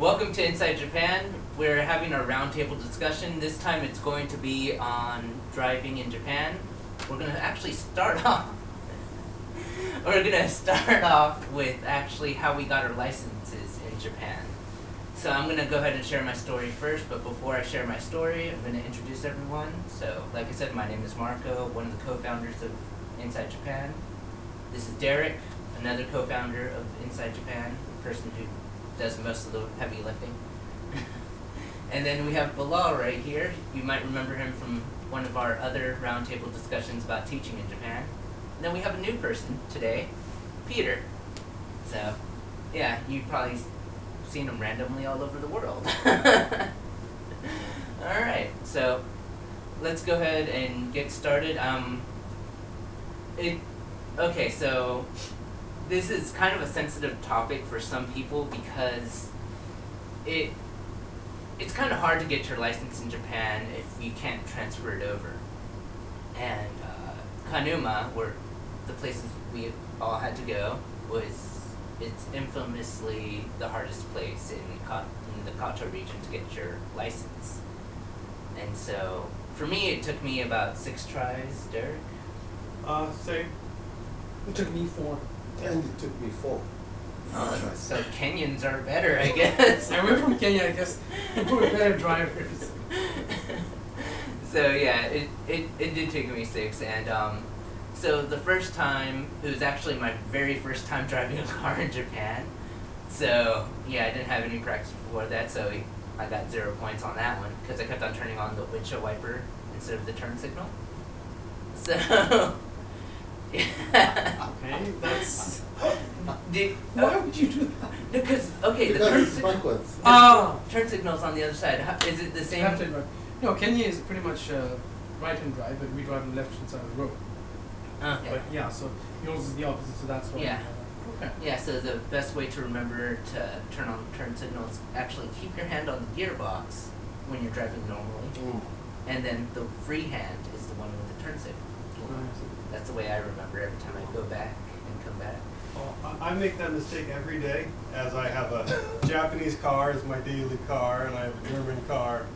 Welcome to Inside Japan. We're having a roundtable discussion. This time it's going to be on driving in Japan. We're going to actually start off. We're going to start off with actually how we got our licenses in Japan. So I'm going to go ahead and share my story first, but before I share my story, I'm going to introduce everyone. So, like I said, my name is Marco, one of the co-founders of Inside Japan. This is Derek, another co-founder of Inside Japan, the person who does most of the heavy lifting. and then we have Bilal right here. You might remember him from one of our other roundtable discussions about teaching in Japan. And then we have a new person today, Peter. So, yeah, you've probably seen him randomly all over the world. all right, so let's go ahead and get started. Um, it, okay, so this is kind of a sensitive topic for some people because it it's kind of hard to get your license in Japan if you can't transfer it over. And uh, Kanuma, where the places we all had to go, was it's infamously the hardest place in, Ka- in the Kanto region to get your license. And so, for me, it took me about six tries, Derek. Uh, same. It took me four. And it took me four. Oh, so Kenyans are better, I guess. I went from Kenya, I guess. We're better drivers. so yeah, it, it, it did take me six, and um, so the first time it was actually my very first time driving a car in Japan. So yeah, I didn't have any practice before that, so I got zero points on that one because I kept on turning on the windshield wiper instead of the turn signal. So. Yeah. Okay, that's. Did, Why would you do that? Because okay, the Because turn it's signal. backwards. Oh! Turn signal's on the other side. How, is it the same? Left and right. No, Kenya is pretty much uh, right hand drive, but we drive on the left hand side of the road. Okay. But yeah, so yours is the opposite, so that's why. Yeah. Okay. Yeah, so the best way to remember to turn on turn signals actually keep your hand on the gearbox when you're driving normally, Mm. and then the free hand is the one with the turn signal. That's the way I remember every time I go back and come back. Well, I I make that mistake every day, as I have a Japanese car as my daily car, and I have a German car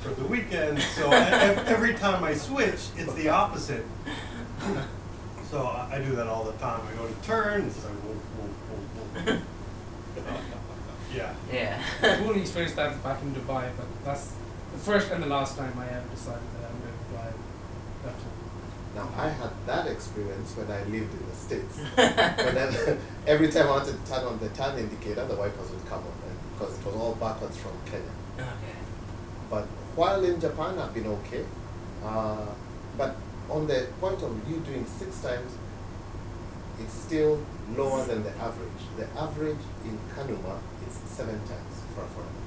for the weekend. So I, every time I switch, it's the opposite. So I, I do that all the time. I go to turn, and it's like, whoa, whoa, whoa, whoa. yeah. Yeah. I've only experienced that back in Dubai, but that's the first and the last time I ever decided that I'm going to drive left hand. Now I had that experience when I lived in the States. Whenever, every time I wanted to turn on the turn indicator, the wipers would come on and because it was all backwards from Kenya. okay. But while in Japan, I've been okay. Uh, but on the point of you doing six times, it's still lower than the average. The average in Kanuma is seven times for a foreigner.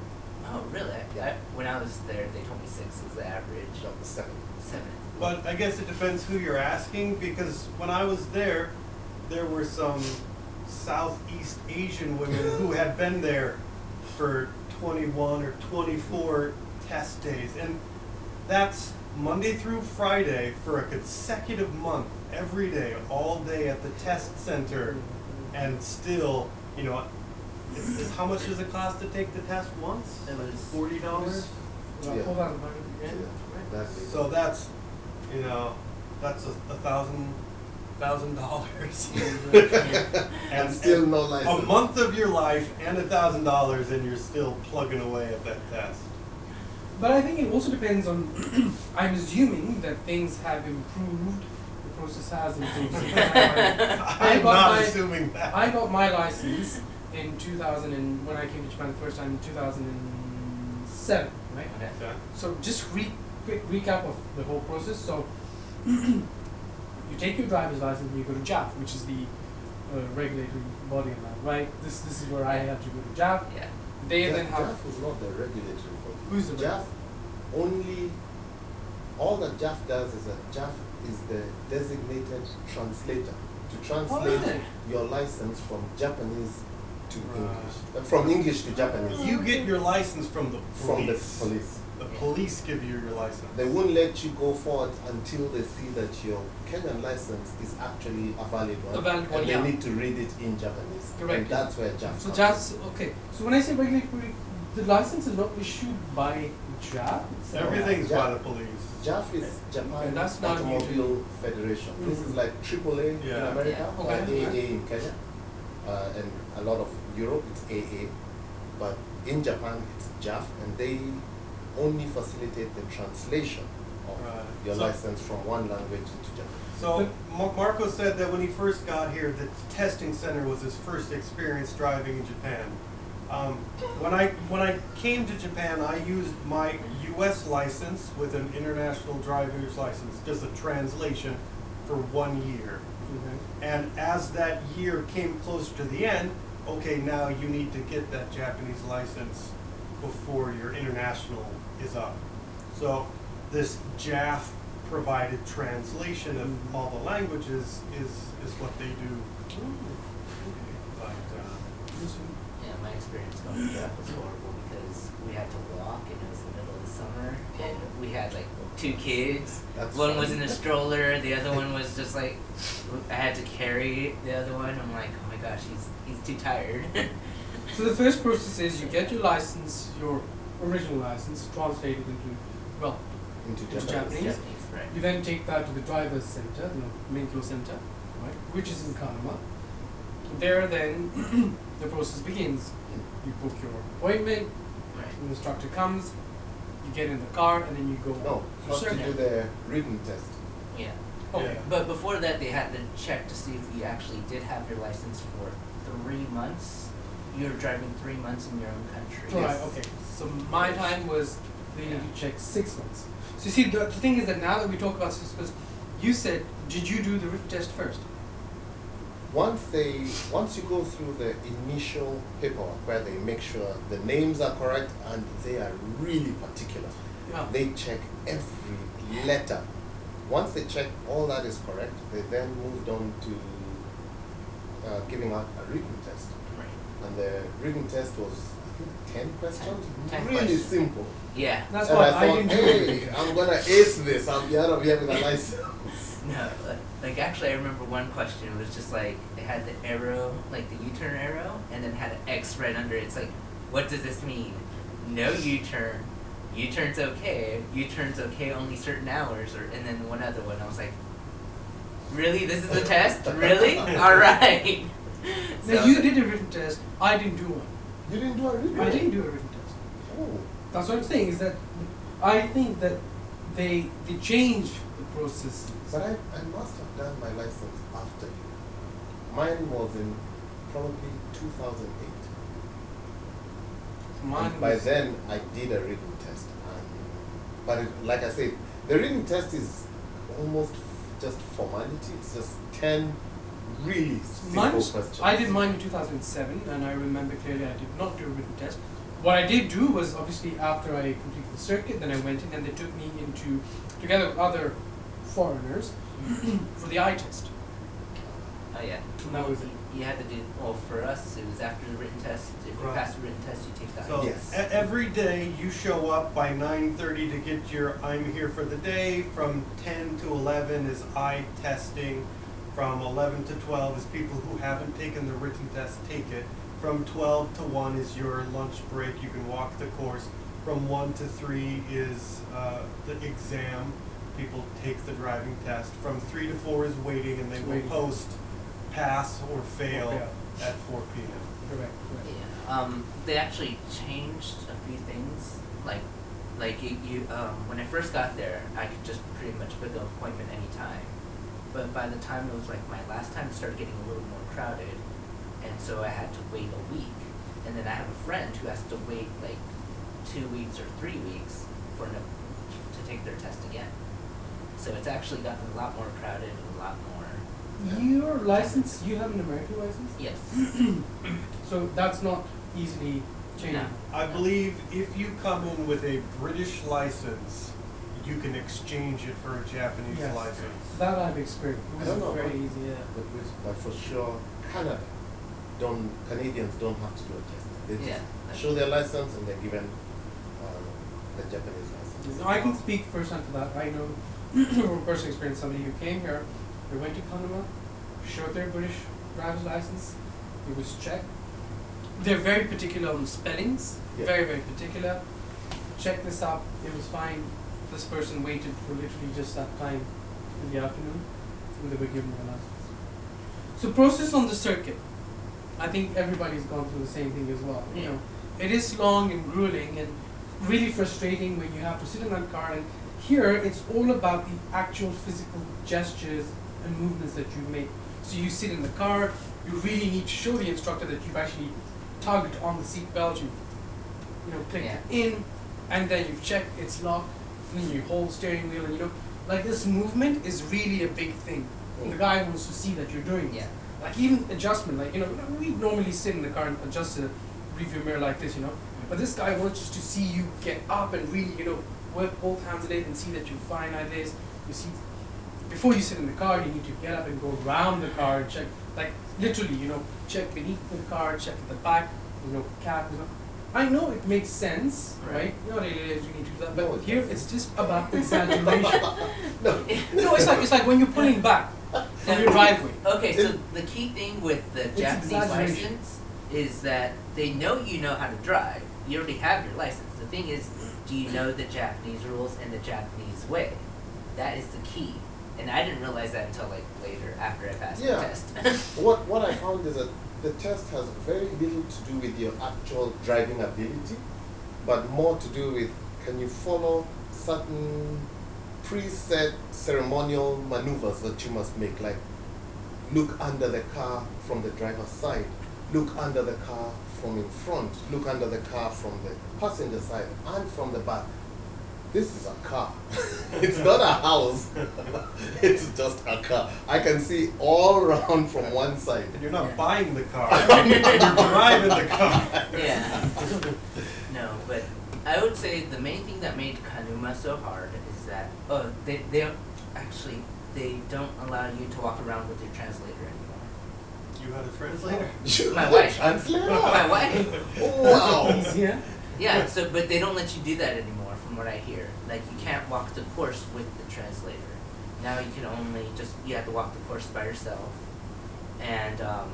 Oh, really? Yeah. I, when I was there, they told me six was the average. The seven. Seven. But I guess it depends who you're asking because when I was there, there were some Southeast Asian women who had been there for 21 or 24 test days. And that's Monday through Friday for a consecutive month, every day, all day at the test center. And still, you know, is, is how much does it cost to take the test once? It was $40? Yeah. Hold on, Yeah, yeah. exactly. So that's, you know, that's a, a thousand, thousand dollars. and still no license. A month of your life and a thousand dollars and you're still plugging away at that test. But I think it also depends on. I'm assuming that things have improved. The process has improved. I I'm got not my- assuming that. I got my license in 2000 and when I came to Japan the first time in 2007, right? Okay. So just re- quick recap of the whole process. So you take your driver's license and you go to JAF, which is the uh, regulatory body in that, right? This this is where I had to go to JAF. Yeah. They JAF, then have JAF is not the regulatory body. Who's the JAF only all that JAF does is that JAF is the designated translator to translate really? your license from Japanese to Right. English, uh, from English to Japanese. You get your license from the from the police. Police. The police give you your license. They won't let you go forward until they see that your Kenyan license is actually a valid one. A valid one, and yeah. they need to read it in Japanese. Correct. And that's where JAF So comes just okay. So when I say regulatory the license is not issued by JAF. It's, Everything's Yeah. by the police. JAF is Japan Okay, that's not new to Automobile Federation. This is Mhm. like AAA in America, Yeah, or okay. AA in Kenya, uh, and a lot of Europe it's AA, but in Japan it's JAF, and they only facilitate the translation of Right. your So- license from one language into Japanese. So Mar- Marco said that when he first got here, the testing center was his first experience driving in Japan. Um, when I when I came to Japan, I used my U.S. license with an international driver's license, just a translation, for one year. Okay. And as that year came closer to the end, okay, now you need to get that Japanese license before your international is up. So this JAF provided translation of Mhm. all the languages is, is what they do. But, uh, Yeah, my experience going to JAF was horrible because we had to walk and it was the middle of the summer and we had like two kids. That's one was in a stroller, the other one was just like I had to carry the other one. I'm like, oh my gosh, he's he's too tired. So the first process is you get your license, your original license, translated into, well, into Into Japanese. Japanese. Japanese, right? you then take that to the driver's center, the Menkyo center, right, which is in Kanuma. There then, the process begins. You book your appointment, Right. the instructor comes, you get in the car, and then you go No, for first you do the written test. Yeah. Okay. Yeah. But before that, they had to check to see if you actually did have your license for three months. You're driving three months in your own country. Right, okay. So my time was they need to check six months. So you see, the, the thing is that now that we talk about six months, you said, did you do the written test first? Once they, once you go through the initial paperwork where they make sure the names are correct and they are really particular, Yeah. they check every letter. Once they check all that is correct, they then moved on to uh, giving out a written test. Right. And the written test was, I think, ten questions. Ten really questions. simple. Yeah. That's and why I I, thought, didn't do it. hey, I'm gonna ace this. I'll be out of here with a license. No, like, like actually, I remember one question It was just like it had the arrow, like the U-turn arrow, and then had an X right under it. It's like, what does this mean? No U-turn. U-turn's okay. U-turn's okay only certain hours, or and then one other one. I was like, really? This is a test? Really? All right. Now you did a written test. I didn't do one. You didn't do a written I didn't do a written test. Oh. That's what I'm saying. Is that I think that they they changed the processes. But I, I must have done my license after you. Mine was in probably 2008. Mine and by then, I did a written test. And, but it, like I said, the written test is almost just formality. It's just 10 really simple Mine was, questions. I did mine in 2007, and I remember clearly I did not do a written test. What I did do was obviously after I completed the circuit, then I went in and they took me into, together with other foreigners, for the eye test. Oh yeah. And that was it. You had to do well for us. It was after the written test. If you Right. pass the written test, you take the So Yes. e- every day you show up by nine thirty to get your I'm here for the day. From ten to eleven is eye testing. From eleven to twelve is people who haven't taken the written test take it. From twelve to one is your lunch break. You can walk the course. From one to three is uh, the exam. People take the driving test. From three to four is waiting, and they will post pass or fail Or at four p.m. Correct. correct. Yeah. Um, they actually changed a few things. Like, like you, you um, when I first got there, I could just pretty much book an appointment anytime. But by the time it was like my last time, it started getting a little more crowded, and so I had to wait a week. And then I have a friend who has to wait like two weeks or three weeks for no, to take their test again. So it's actually gotten a lot more crowded and a lot more. Your license, you have an American license, Yes. so that's not easily changed. No. I believe if you come in with a British license, you can exchange it for a Japanese Yes. license. That I've experienced. It I was don't know, very but- easy. Yeah. But, with- but for sure, Canada, don't Canadians don't have to do a test. They just Yeah. show their license and they're given uh, the Japanese license. I can speak firsthand for that. I know from personal experience somebody who came here, they went to Kanuma, showed their British driver's license, it was checked, they're very particular on spellings. Yeah. Very very particular. Check this out. It was fine. This person waited for literally just that time in the afternoon when they were given their license. So process on the circuit. I think everybody's gone through the same thing as well. You know, it is long and grueling and really frustrating when you have to sit in that car and here it's all about the actual physical gestures and movements that you make. So you sit in the car, you really need to show the instructor that you've actually tugged on the seat belt, you've you know, clicked it in, and then you've checked it's locked, and then you hold steering wheel and you know like this movement is really a big thing. And the guy wants to see that you're doing it. Yeah. Like even adjustment, like you know, we normally sit in the car and adjust the review mirror like this, you know. But this guy wants to see you get up and really, you know, work both hands on it and see that you're fine like this. You see, before you sit in the car, you need to get up and go around the car and check, like literally, you know, check beneath the car, check at the back, you know, cap, you know. I know it makes sense, right? Right. You know, it is, you need to do that, but No, it here doesn't. it's just about exaggeration. No. no, it's like it's like when you're pulling back from your driveway. Okay, so the key thing with the Japanese license is that they know you know how to drive. You already have your license. The thing is, do you know the Japanese rules and the Japanese way? That is the key. And I didn't realize that until like later after I passed Yeah. the test. What what I found is that the test has very little to do with your actual driving ability, but more to do with can you follow certain preset ceremonial maneuvers that you must make, like look under the car from the driver's side, look under the car from in front, look under the car from the passenger side and from the back. This is a car. it's not a house. it's just a car. I can see all around from one side. And you're not Yeah. buying the car. you're driving the car. yeah. No, but I would say the main thing that made Kanuma so hard is that oh they they don't- actually they don't allow you to walk around with your translator anymore. You had a translator? You My have a wife. Translator? My wife. Wow. Easier. Yeah, so but they don't let you do that anymore, from what I hear. Like you can't walk the course with the translator. Now you can only just you have to walk the course by yourself. And um,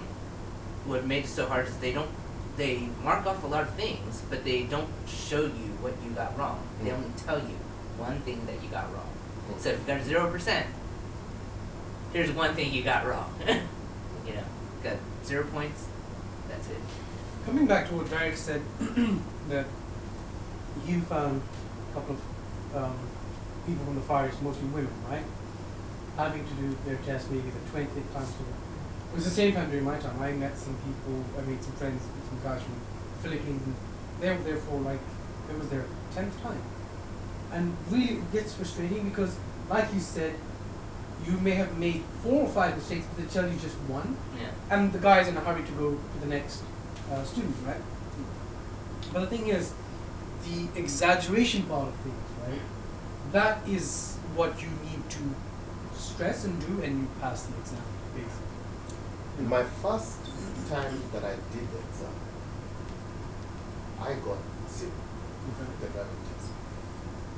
what made it so hard is they don't they mark off a lot of things, but they don't show you what you got wrong. They Mm. only tell you one thing that you got wrong. So if you got zero percent, here's one thing you got wrong. you know, got zero points. That's it. Coming back to what Derek said, that you found a couple of um, people from the fires, mostly women, right? Having to do their test maybe the 20th time. So it was the same time during my time. I met some people, I made some friends, some guys from the Philippines, and they were there for like, it was their 10th time. And really it gets frustrating because, like you said, you may have made four or five mistakes, but they tell you just one Yeah. and the guy's in a hurry to go to the next uh, student, right? But the thing is, the exaggeration part of things, right? That is what you need to stress and do, and you pass the exam, basically. My first time that I did the exam, I got zero the driving test.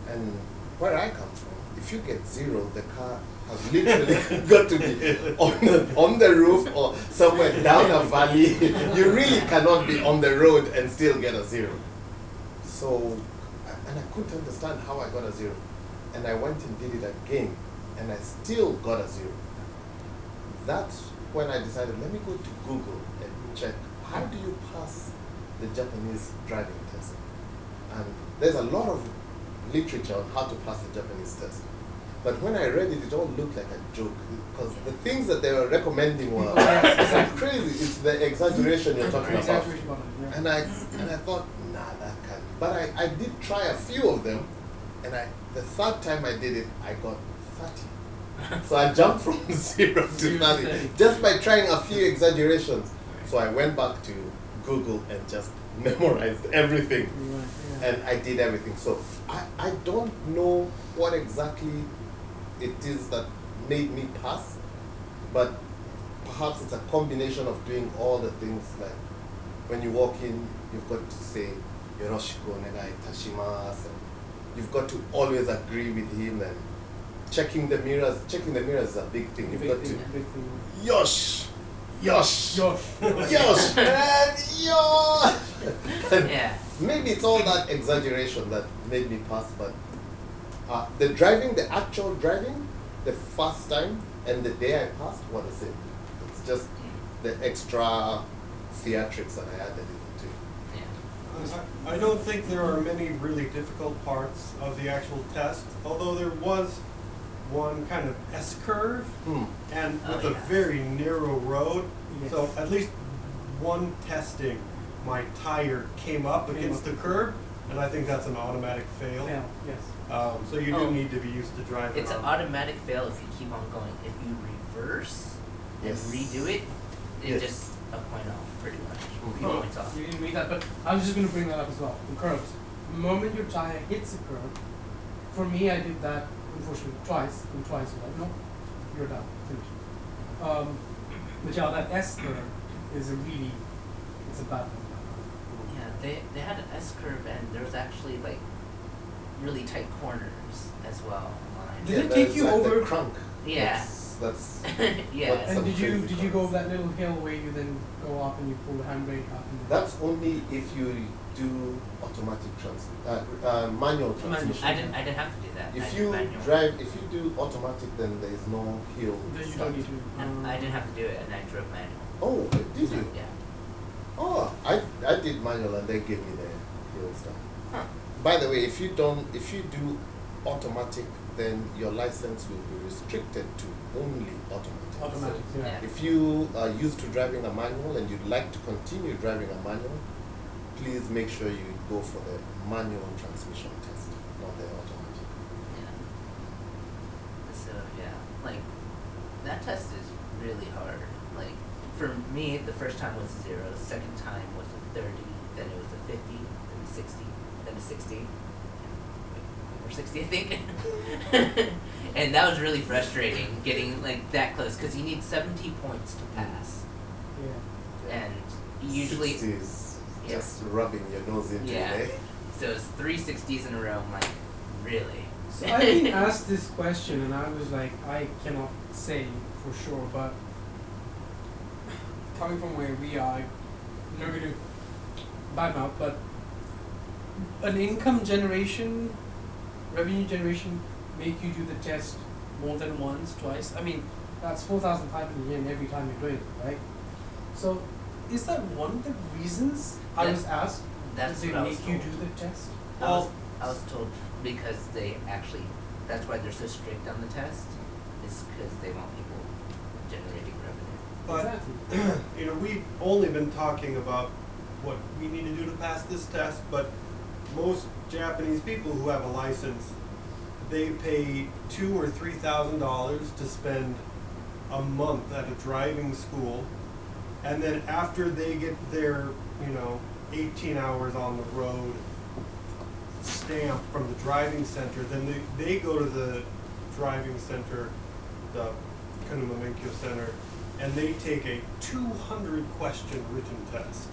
And where I come from, if you get zero, the car has literally got to be on the, on the roof or somewhere down a valley. you really cannot be on the road and still get a zero. So, and I couldn't understand how I got a zero. And I went and did it again, and I still got a zero. That's when I decided, let me go to Google and check how do you pass the Japanese driving test. And there's a lot of literature on how to pass the Japanese test. But when I read it, it all looked like a joke because the things that they were recommending were Yes. crazy. It's the exaggeration you're talking about. Exaggeration part of it, yeah. And I and I thought, nah. But I, I did try a few of them, and I the third time I did it, I got thirty. So I jumped from zero to 30 30. just by trying a few exaggerations. So I went back to Google and just memorized everything. Yeah. And I did everything. So I, I don't know what exactly it is that made me pass, but perhaps it's a combination of doing all the things like when you walk in, you've got to say Yoroshiku onegai itashimasu. and You've got to always agree with him and checking the mirrors. Checking the mirrors is a big thing. You've got to big thing. Yosh! Yosh! Yosh. Yosh! Man, yosh! Yeah. Maybe it's all that exaggeration that made me pass, but uh, the driving, the actual driving, the first time and the day I passed were the same. It's just the extra theatrics that I added into it. Yeah. I I don't think there are many really difficult parts of the actual test, although there was one kind of S curve Hmm. and Oh, with a very narrow road. Yes. So at least one testing, my tire came up Came against up. the curb, and I think that's an automatic fail. Yeah, yes. Um, so you do Oh. need to be used to driving. It's an automatic fail if you keep on going. If you reverse and Yes. redo it, it Yes. just a point off, pretty much. Few Oh, points off. You didn't read that, but I was just going to bring that up as well. The curves. The moment your tire hits a curve, for me, I did that unfortunately twice, and twice you're like, no, you're done, finished. Um, but yeah, that S curve is a really, it's a bad one. Yeah, they they had an S curve and there was actually like really tight corners as well on mine. Did it take you like over- The crunk. Yeah. That's, that's yeah. What- And did you crazy did you go up that little hill where you then go up and you pull the handbrake up? And that's only if you do automatic trans uh, uh, manual transmission. I didn't I didn't have to do that. If did you manual. drive, if you do automatic, then there is no hill. then you don't need to. And um, I didn't have to do it and I drove manual. Oh, did you? Yeah. Oh, I, I did manual and they gave me the hill stuff. Huh. By the way, if you don't, if you do automatic, then your license will be restricted to only automatic. Automatic, yeah. Yeah. if you are used to driving a manual and you'd like to continue driving a manual, please make sure you go for the manual transmission test, not the automatic. Yeah. So yeah, like that test is really hard. Like for me, the first time was a zero. The second time was a thirty. Then it was a fifty. Then a sixty. Then a sixty. Or sixty, I think. and that was really frustrating getting like that close because you need seventy points to pass, Yeah. and usually 60 is Yeah. just rubbing your nose into Yeah. it. eh? so it's three sixties in a row. I'm like, really. So I've been asked this question, and I was like, I cannot say for sure, but coming from where we are, I'm not going to badmouth, but an income generation, revenue generation, make you do the test more than once, twice. I mean, that's four thousand five hundred yen every time you're doing it, right? So, is that one of the reasons I That- was asked? That's they what I make you do the test? I was, I was told because they actually, that's why they're so strict on the test, is because they want people generating revenue. But exactly. you know, we've only been talking about what we need to do to pass this test, but most Japanese people who have a license, they pay two or three thousand dollars to spend a month at a driving school, and then after they get their, you know, eighteen hours on the road stamp from the driving center, then they, they go to the driving center, the Kanuma Menkyo Center, and they take a 200 question written test.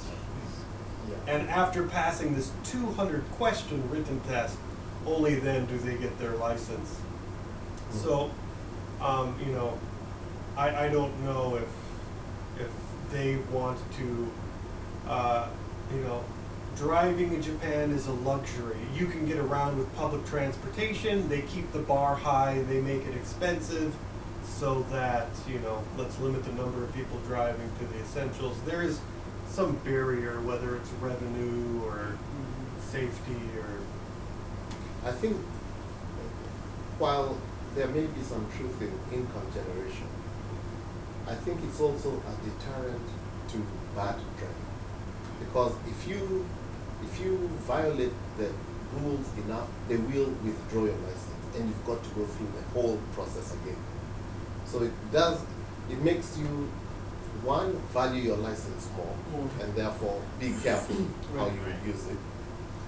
Yeah. And after passing this 200 question written test, only then do they get their license. So, um, you know, I, I don't know if if they want to, uh, you know, driving in Japan is a luxury. You can get around with public transportation. They keep the bar high. They make it expensive, so that you know, let's limit the number of people driving to the essentials. There is some barrier, whether it's revenue or safety or I think while there may be some truth in income generation, I think it's also a deterrent to bad driving. Because if you if you violate the rules enough, they will withdraw your license and you've got to go through the whole process again. So it does it makes you one value your license more More. and therefore be careful how Right. you use it.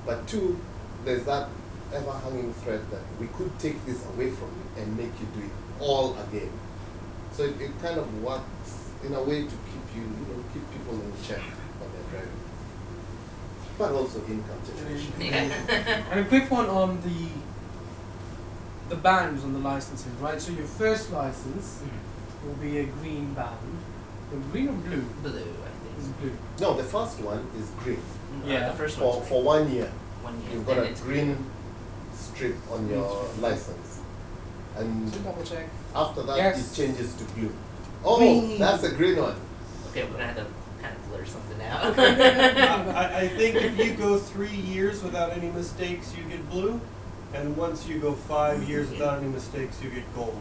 But two, there's that ever hanging threat that we could take this away from you and make you do it all again. So it, it kind of works in a way to keep you, you know, keep people in check when they're driving. But also income generation. Yeah. And a quick one on the the bands on the licenses, right? So your first license mm. will be a green band, The green or blue? Blue, I Is think. blue. No, the first one is green. Uh, Yeah. the first one. For, one's for one year, one year. you've got then a it's green strip on Green your strip. license. And So double check. after that, Yes. it changes to blue. Oh, Green. that's a green one. Okay, we're gonna have to kind of blur something I, out. I- I think if you go three years without any mistakes, you get blue, and once you go five years without any mistakes, you get gold.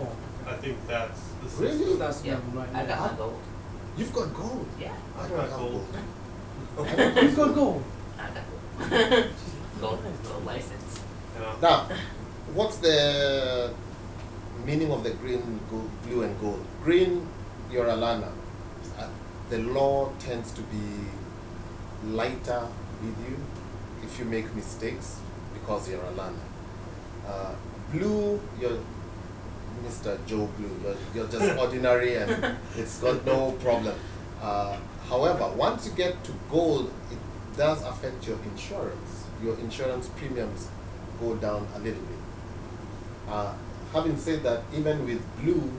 Yeah. I think that's the system. Really? that's Yeah, level right I there. got my gold. You've got gold. Yeah, I I've got gold. gold. Who's got gold? I got gold. gold, gold license. Yeah. Now, what's the meaning of the green, gold, blue, and gold? Green, you're a learner. Uh, the law tends to be lighter with you if you make mistakes because you're a learner. Uh, blue, you're Mr. Joe Blue. You're, you're just ordinary and it's got no problem. Uh, however, once you get to gold, it does affect your insurance. Your insurance premiums go down a little bit. Uh, having said that, even with blue,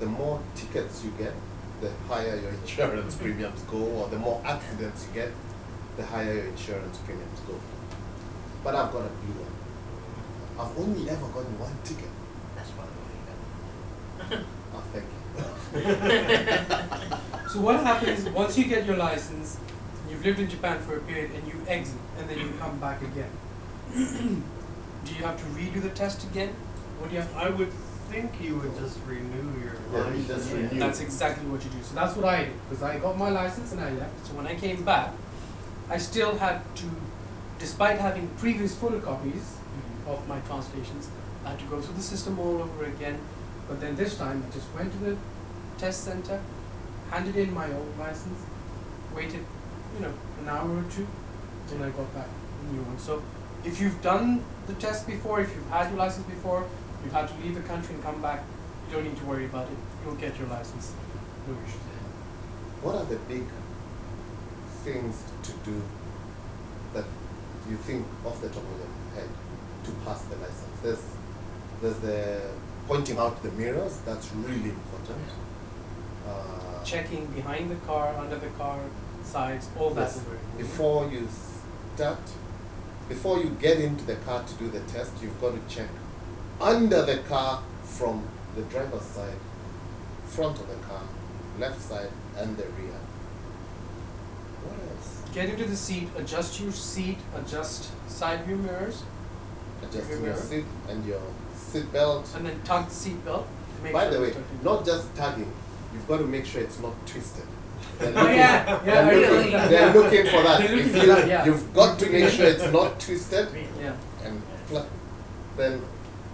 the more tickets you get, the higher your insurance premiums go, or the more accidents you get, the higher your insurance premiums go. But I've got a blue one. I've only ever gotten one ticket. That's probably what you Oh, thank you. So what happens once you get your license, you've lived in Japan for a period and you exit and then you come back again? do you have to redo the test again? What do you have? I would think you would just renew your Yeah, license. just renew. That's exactly what you do. So that's what I did because I got my license and I left. So when I came back, I still had to, despite having previous photocopies mm-hmm. of my translations, I had to go through the system all over again. But then this time, I just went to the test center, handed in my old license, waited, you know, an hour or two, and I got back a new one. So if you've done the test before, if you've had your license before, you've had to leave the country and come back, you don't need to worry about it. You'll get your license. No issues. What are the big things to do that you think off the top of your head to pass the license? There's, there's the pointing out the mirrors, that's really important. Uh, Checking behind the car, under the car, sides, all Yes. very important. Before you start, before you get into the car to do the test, you've got to check under the car from the driver's side, front of the car, left side, and the rear. What else? Get into the seat, adjust your seat, adjust side view mirrors, Rear. your seat and your seat belt. and then tug the seat belt. to make By sure the way, it's not just tugging, you've got to make sure it's not twisted. They're Oh yeah, yeah, they're really? looking, really they're looking for that. They're looking for you, that, yeah. You've got to make sure it's not twisted Yeah, and pl- then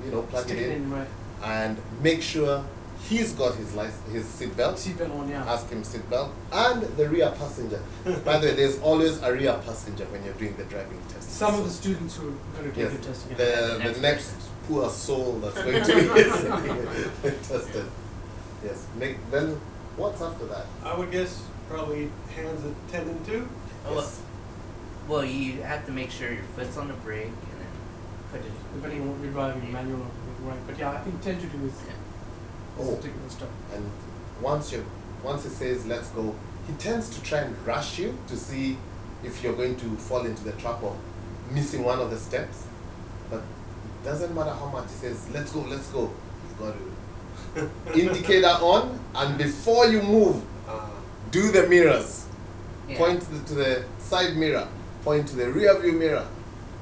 you know plug stick it it in in right. and make sure he's got his license, his seat belt. Seat belt on, yeah. Ask him seat belt and the rear passenger. By the way, there's always a rear passenger when you're doing the driving test. Some of the students who are going to take yes, the test again. the Next the next poor soul that's going to be tested. Yes. Make, then what's after that? I would guess probably hands at ten and two. Oh, Yes. Well, you have to make sure your foot's on the brake and then put it. Depending on what you're driving, manual or right. But yeah, I think 10 to 2 is, Yeah. Oh. the technical stuff. And once you once he says let's go, he tends to try and rush you to see if you're going to fall into the trap of missing one of the steps. But it doesn't matter how much he says, let's go, let's go. You've got to indicator on and before you move, Uh, do the mirrors. Yeah. Point to the, to the side mirror, point to the rear view mirror,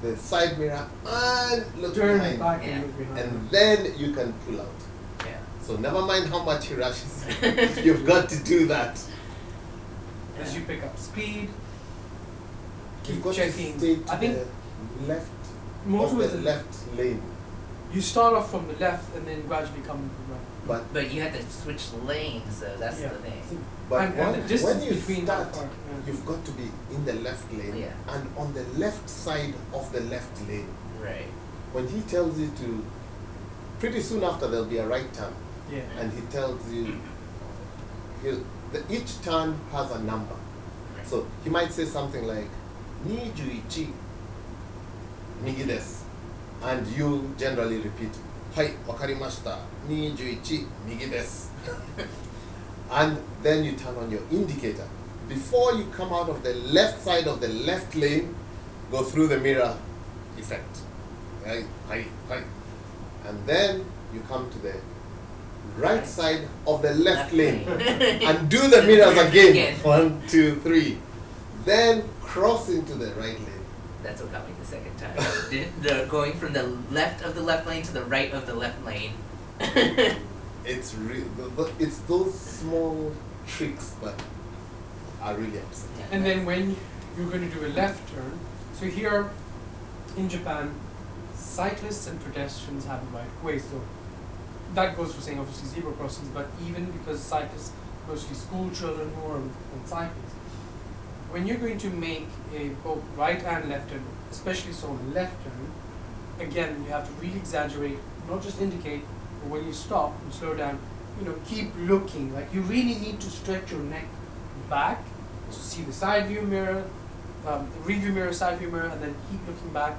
the side mirror, and look Turn behind. back Yeah. and look behind. And then you can pull out. Yeah. So never mind how much he rushes. You've got to do that. As you pick up speed, keep got checking. to stay to I think left most of of the the left lane. You start off from the left and then gradually come to the right. But But you have to switch lanes, though. That's yeah. the thing. but and, when, and when you between start, the car. Yeah. you've got to be in the left lane Yeah. and on the left side of the left lane. Right. When he tells you to, pretty soon after there'll be a right turn, yeah. and he tells you, he'll, the, each turn has a number. right. So he might say something like, ni juichi, migi desu. And you generally repeat, hai, wakarimashita, ni juichi, migi desu. and then you turn on your indicator. Before you come out of the left side of the left lane, go through the mirror effect. Right, right, right. And then you come to the right side of the left lane and do the mirrors again. Again. One, two, three. Then cross into the right lane. That's what got me the second time. the, the going from the left of the left lane to the right of the left lane. It's re- the- the- it's those small tricks that are really upsetting. And then when you're going to do a left turn, so here in Japan, cyclists and pedestrians have the right of way. So that goes for saying obviously zebra crossings, but even because cyclists, mostly school children who are on cycles, when you're going to make a both right and left turn, especially so on left turn, again you have to really exaggerate, not just indicate, but when you stop and slow down, you know, keep looking. Like you really need to stretch your neck back to see the side view mirror, um, the rear view mirror, side view mirror, and then keep looking back,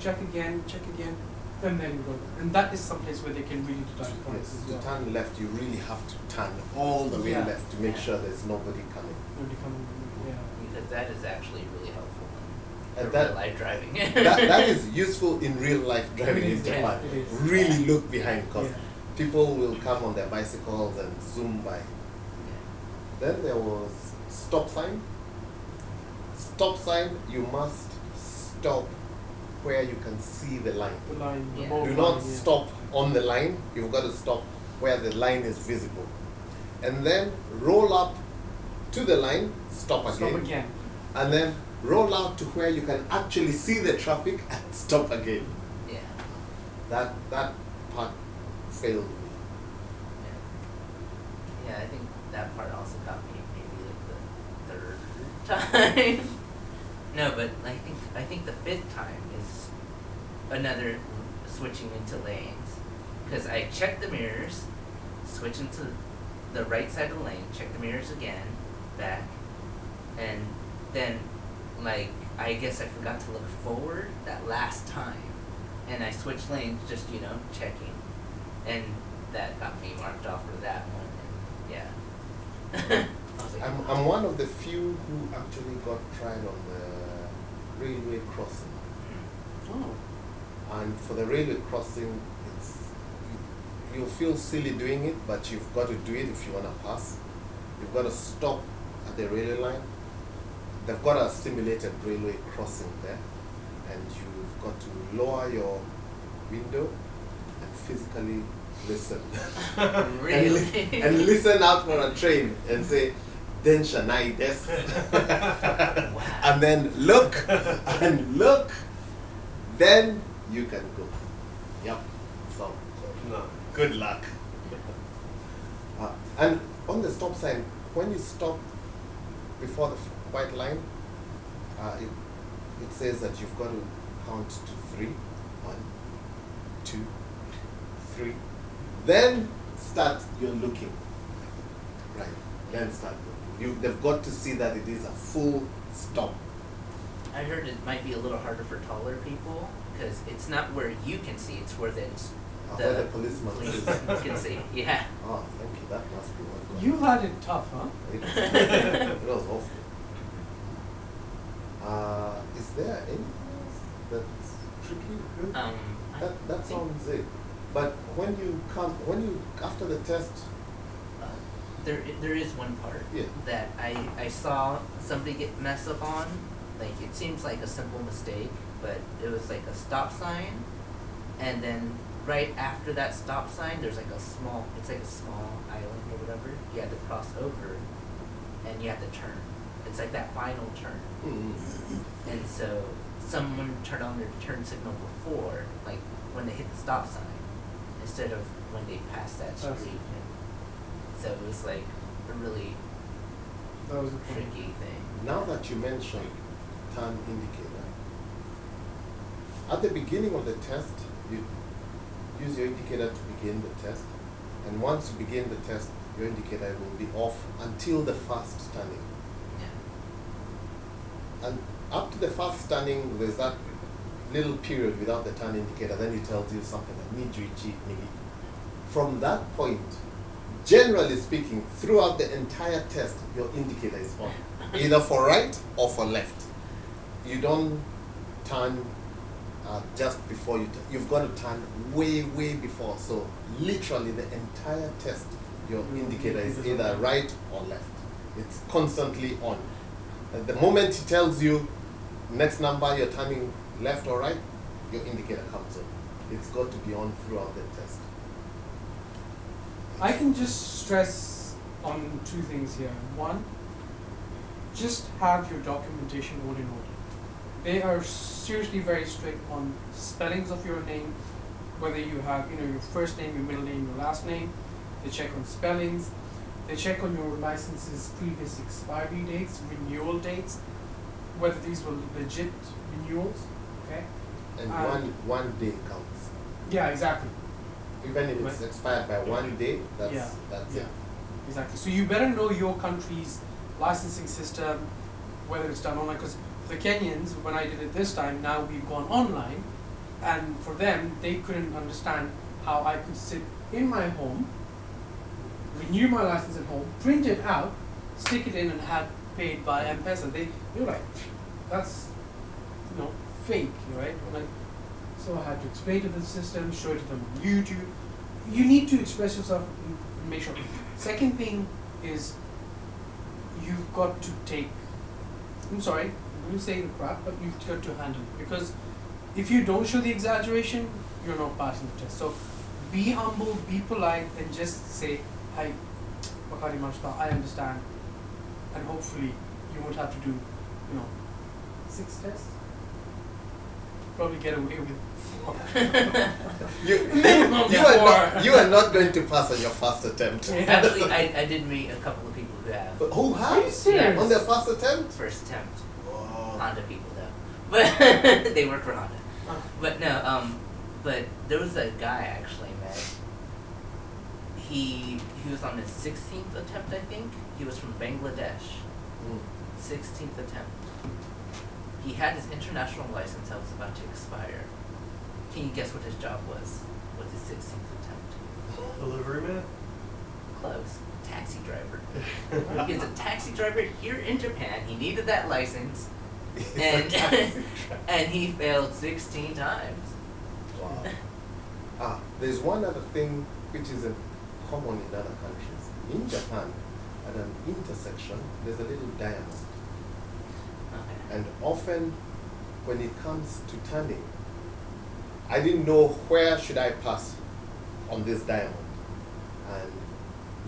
check again, check again, and then go. And that is someplace where they can really deduct points Yes, to well. turn left, you really have to turn all the way Yeah. left to make Yeah. sure there's nobody coming. Nobody yeah. Because that is actually really helpful in And real that- life driving. that, that is useful in real life driving It in Japan. it is. Really look behind because Yeah. people will come on their bicycles and zoom by. Then there was stop sign. Stop sign, you must stop where you can see the line. The line, the Yeah. bold Do line, not yeah. stop on the line, you've got to stop where the line is visible. And then roll up to the line, stop again. Stop again. And then roll out to where you can actually see the traffic and stop again. yeah. That that part failed me. Yeah. Yeah, I think that part also got me maybe like the third time. no, but I think I think the fifth time is another switching into lanes, because I checked the mirrors, switch into the right side of the lane, check the mirrors again, back, and then like I guess I forgot to look forward that last time, and I switched lanes just you know checking, and that got me marked off for that one. And yeah. I was like, I'm, I'm one of the few who actually got tried on the railway crossing. "Hmm, Oh. And for the railway crossing, it's you, you'll feel silly doing it, but you've got to do it if you want to pass. You've got to stop at the railway line. They've got a simulated railway crossing there, and you've got to lower your window and physically listen. and, li- and listen out for a train and say, Densha nai desu. Wow. And then look and look. Then you can go. Yep. So No. good luck. Uh, and on the stop sign, when you stop before the white line, uh, it, it says that you've got to count to three. One, two, three. Then start your looking. Right. Then start looking. You, they've got to see that it is a full stop. I heard it might be a little harder for taller people because it's not where you can see; it's where the Uh, the, where the policeman police can see. Yeah. Oh, thank you. That must be what You had it tough, huh? It was, it was awful. Uh, is there anything else that's tricky? Um. That that sounds it. But when you come, when you after the test, uh, there there is one part Yeah. that I I saw somebody get messed up on. Like it seems like a simple mistake, but it was like a stop sign, and then right after that stop sign, there's like a small. It's like a small island or whatever. You had to cross over, and you had to turn. It's like that final turn. mm, And so someone turned on their turn signal before, like when they hit the stop sign, instead of when they passed that street. And so it was like a really That was point. tricky thing. now that you mentioned turn indicator, at the beginning of the test, you use your indicator to begin the test, and once you begin the test, your indicator will be off until the first turning. And up to the first turning, there's that little period without the turn indicator, then it tells you something like Nijuichi Migi. From that point, generally speaking, throughout the entire test, your indicator is on, either for right or for left. You don't turn uh, just before you. T- you've got to turn way, way before. So literally, the entire test, your Your indicator is either right or left. It's constantly on. The moment he tells you next number, you're turning left or right, your indicator comes on. It's got to be on throughout the test. I can just stress on two things here. One, just have your documentation all in order. They are seriously very strict on spellings of your name, whether you have, you know, your first name, your middle name, your last name. They check on spellings. They check on your license's previous expiry dates, renewal dates, whether these were legit renewals. Okay. And Um, one one day counts. Yeah, exactly. Even if it's expired by one day, that's Yeah, that's yeah, it. exactly. So you better know your country's licensing system, whether it's done online. Because for the Kenyans, when I did it this time, now we've gone online, and for them, they couldn't understand how I could sit in my home, renew my license at home, print it out, stick it in, and have paid by M-Pesa. They they were like, that's you know fake, right? Like, so I had to explain to the system, show it to them on YouTube. You need to express yourself and make sure. Second thing is you've got to take I'm sorry, I'm gonna say the crap, but you've got to handle it because if you don't show the exaggeration, you're not passing the test. So be humble, be polite, and just say, Hi, wakarimashita, I understand. And hopefully you won't have to do, you know, six tests. Probably get away with four. You, you, Minimum you are four. not, you are not going to pass on your first attempt. Actually, I, I did meet a couple of people who have But who Are you serious? On their first attempt? first attempt Wow. Honda people though, but they work for Honda. But no, um, but there was a guy I actually met. He he was on his sixteenth attempt, I think. He was from Bangladesh. Mm. Sixteenth attempt. He had his international license that was about to expire. Can you guess what his job was? With his sixteenth attempt? Delivery man? Close. Taxi driver. he was a taxi driver here in Japan. He needed that license, and and he failed sixteen times. Wow. Ah, there's one other thing which is common in other countries. In Japan, at an intersection, there's a little diamond. And often, when it comes to turning, I didn't know where should I pass on this diamond. And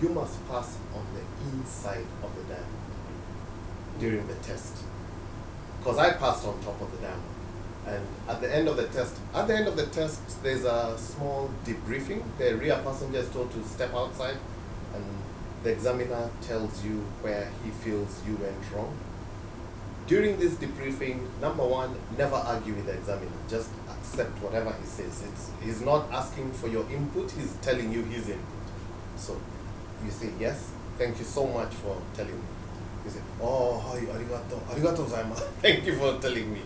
you must pass on the inside of the diamond during the test. Because I passed on top of the diamond. And at the end of the test, at the end of the test, there's a small debriefing. The rear passenger is told to step outside, and the examiner tells you where he feels you went wrong. During this debriefing, number one, never argue with the examiner. Just accept whatever he says. It's, he's not asking for your input, he's telling you his input. So you say, yes, thank you so much for telling me. You say, oh, arigato, arigato gozaimasu. Thank you for telling me.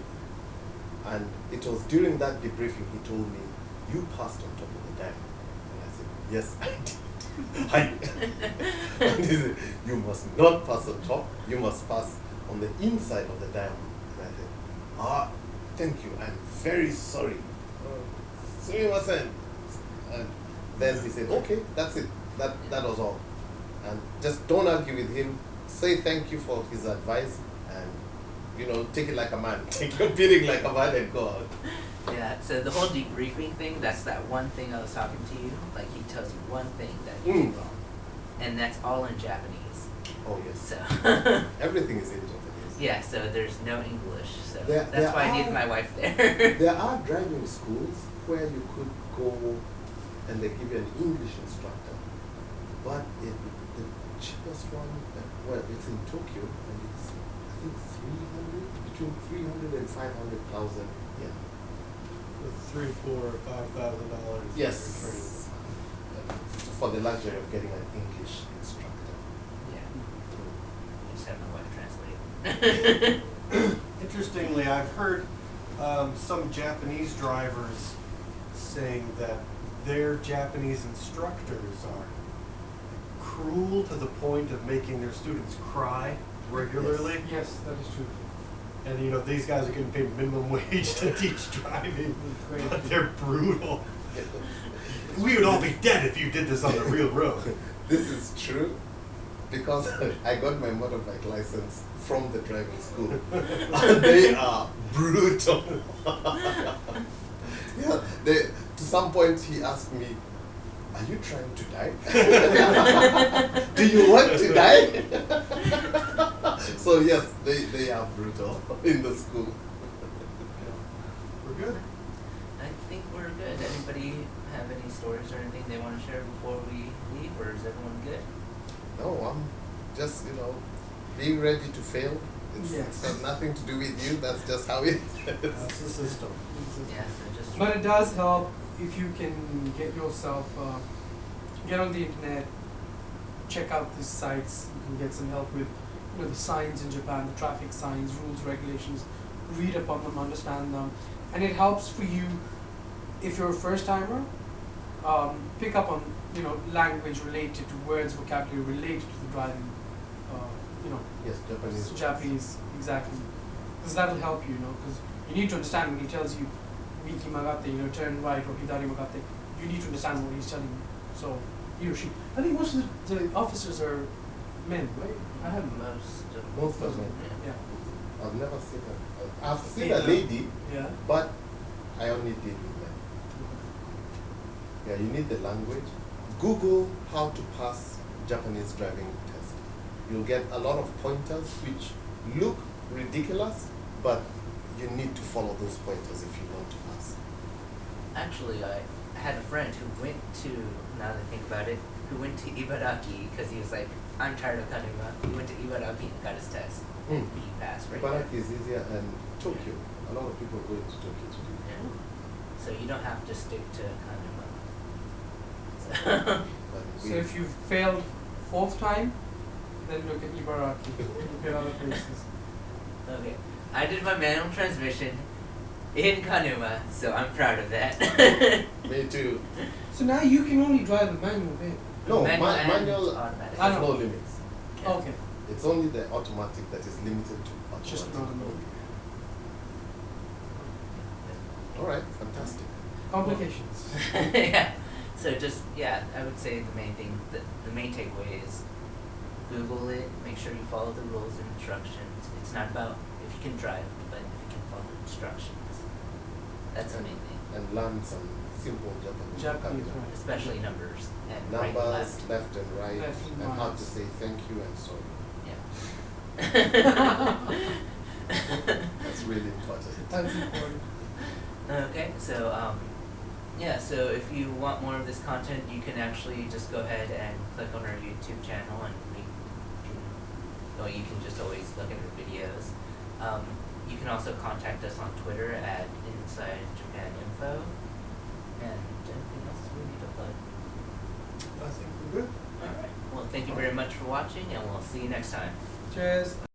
And it was during that debriefing he told me, you passed on top of the diamond. And I said, yes, I did. Hi. and he said, you must not pass on top, you must pass on the inside of the diamond. And I said, ah, thank you, I'm very sorry. Uh, sumimasen. And then he said, okay, that's it. That, that was all. And just don't argue with him. Say thank you for his advice and, you know, take it like a man. Take your beating like a man and go out. Yeah. So the whole debriefing thing, that's that one thing I was talking to you. Like he tells you one thing that you did Mm. wrong, and that's all in Japanese. Oh, yes. So Everything is in Japanese. yeah. So there's no English. So There- that's there why I needed are- my wife there. There are driving schools where you could go and they give you an English instructor, but it, the cheapest one, well, it's in Tokyo and I think three hundred between three hundred and five hundred thousand. Yeah. With three, four, or five thousand dollars. Yes. Uh, For the luxury of getting an English instructor. yeah. I just had my wife translate. Interestingly, I've heard um, some Japanese drivers saying that their Japanese instructors are cruel to the point of making their students cry regularly. Yes, that is true. And you know, these guys are getting paid minimum wage to teach driving, but they're brutal. We would all be dead if you did this on the real road. This is true because I got my motorbike license from the driving school. they are brutal. yeah, they, to some point he asked me, Are you trying to die? Do you want to die? So, yes, they, they are brutal in the school. We're good. I think we're good. Anybody have any stories or anything they want to share before we leave, or is everyone good? No, I'm just, you know, being ready to fail. It's, Yes. it's got nothing to do with you, that's just how it That's the system. Yeah, so just. But it does help if you can get yourself, uh, get on the internet, check out these sites. You can get some help with, you know, the signs in Japan, the traffic signs, rules, regulations. Read up on them, understand them, and it helps for you if you're a first timer. Um, pick up on you know language related to words, vocabulary related to the driving. Uh, you know, Yes, Japanese. Japanese, exactly. Because that'll help you, you know, because you need to understand when he tells you, Migi magate, you know, turn right or hidari magate, you need to understand what he's telling you. So, he or she. I think most of the, the officers are men, right? I haven't. Most of Most of them. Yeah. Yeah. I've never seen a. I've seen a lady, Yeah. but I only did with men. Yeah, you need the language. Google how to pass Japanese driving test. You'll get a lot of pointers which look ridiculous, but you need to follow those pointers if you want to pass. Actually, I had a friend who went to, now that I think about it, who went to Ibaraki because he was like, I'm tired of Kanuma. He went to Ibaraki and got his test. Mm. He passed right Ibaraki is easier and Tokyo. A lot of people go into Tokyo to do there. Yeah. So you don't have to stick to Kanuma. So So if you've failed fourth time, then look at Ibaraki. look at other places. okay. I did my manual transmission in Kanuma, so I'm proud of that. Me too. So now you can only drive a manual vehicle. No, Manual ma- manual has no ah, limits. Yeah. Okay. It's only the automatic that is limited to automatic. Just an automatic. All right, fantastic. Complications. yeah. So just yeah, I would say the main thing, the, the main takeaway is Google it. Make sure you follow the rules and instructions. It's not about if you can drive, but if you can follow the instructions. That's the main thing, And learn some simple Japanese. Japanese, right. especially numbers and right and Numbers, left. left and right, Left and and how to say thank you and sorry. Yeah. That's really important. That's important. Okay, so um, yeah, so if you want more of this content, you can actually just go ahead and click on our YouTube channel, and we can, or you can just always look at our videos. Um, you can also contact us on Twitter at Inside Japan Info, and anything else we need to plug. I think we're good. All right. Well, thank you very much for watching, and we'll see you next time. Cheers.